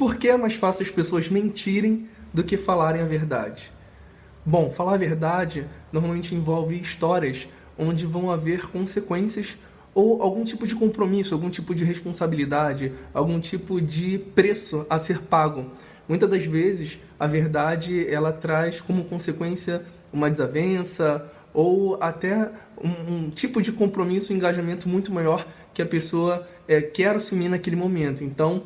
Por que é mais fácil as pessoas mentirem do que falarem a verdade? Bom, falar a verdade normalmente envolve histórias onde vão haver consequências ou algum tipo de compromisso, algum tipo de responsabilidade, algum tipo de preço a ser pago. Muitas das vezes, a verdade ela traz como consequência uma desavença ou até um, um tipo de compromisso, um engajamento muito maior que a pessoa é, quer assumir naquele momento. Então,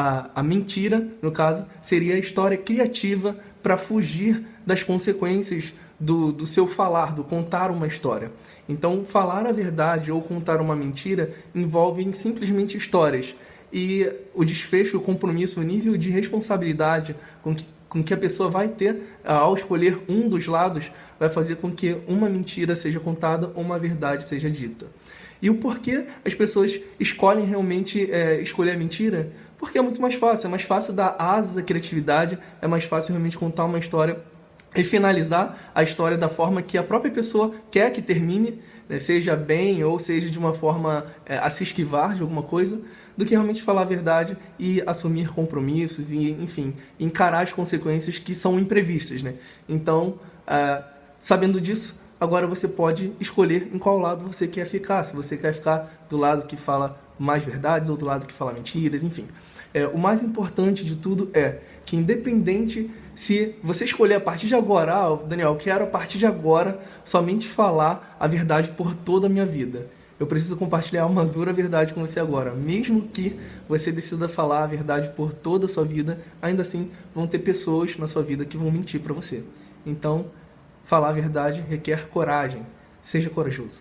a, a mentira, no caso, seria a história criativa para fugir das consequências do, do seu falar, do contar uma história. Então, falar a verdade ou contar uma mentira envolvem simplesmente histórias. E o desfecho, o compromisso, o nível de responsabilidade com que, com que a pessoa vai ter ao escolher um dos lados vai fazer com que uma mentira seja contada ou uma verdade seja dita. E o porquê as pessoas escolhem realmente é, escolher a mentira? Porque é muito mais fácil, é mais fácil dar asas à criatividade, é mais fácil realmente contar uma história e finalizar a história da forma que a própria pessoa quer que termine, né, seja bem ou seja de uma forma é, a se esquivar de alguma coisa, do que realmente falar a verdade e assumir compromissos e, enfim, encarar as consequências que são imprevistas. Né? Então, é, sabendo disso, agora você pode escolher em qual lado você quer ficar. Se você quer ficar do lado que fala mais verdades ou do lado que fala mentiras, enfim. É, o mais importante de tudo é que independente se você escolher a partir de agora, ah, Daniel, eu quero a partir de agora somente falar a verdade por toda a minha vida. Eu preciso compartilhar uma dura verdade com você agora. Mesmo que você decida falar a verdade por toda a sua vida, ainda assim vão ter pessoas na sua vida que vão mentir para você. Então, falar a verdade requer coragem. Seja corajoso.